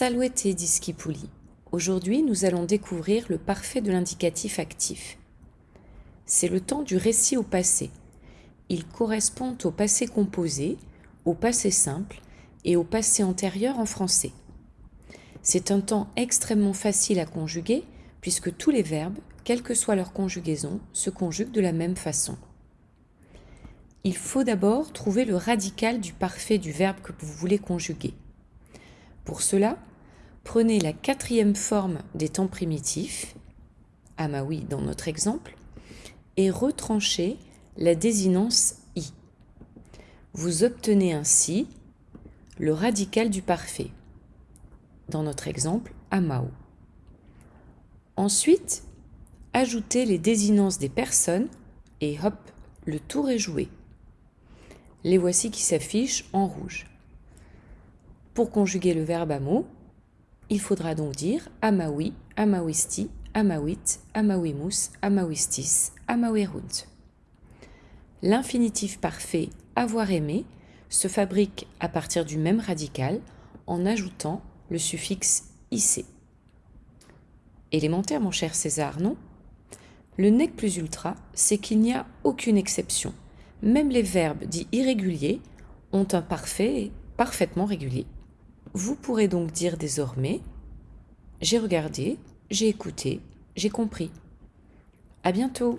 Saluete disci puli. Aujourd'hui, nous allons découvrir le parfait de l'indicatif actif. C'est le temps du récit au passé. Il correspond au passé composé, au passé simple et au passé antérieur en français. C'est un temps extrêmement facile à conjuguer puisque tous les verbes, quelle que soit leur conjugaison, se conjuguent de la même façon. Il faut d'abord trouver le radical du parfait du verbe que vous voulez conjuguer. Pour cela, prenez la quatrième forme des temps primitifs, amaoui dans notre exemple, et retranchez la désinence i. Vous obtenez ainsi le radical du parfait. Dans notre exemple, amao. Ensuite, ajoutez les désinences des personnes et hop, le tour est joué. Les voici qui s'affichent en rouge. Pour conjuguer le verbe amo, il faudra donc dire amawi, amawisti, amawit, amawimus, amawistis, amawerunt. L'infinitif parfait avoir aimé se fabrique à partir du même radical en ajoutant le suffixe ic. Élémentaire, mon cher César, non? Le nec plus ultra, c'est qu'il n'y a aucune exception. Même les verbes dits irréguliers ont un parfait parfaitement régulier. Vous pourrez donc dire désormais j'ai regardé, j'ai écouté, j'ai compris. À bientôt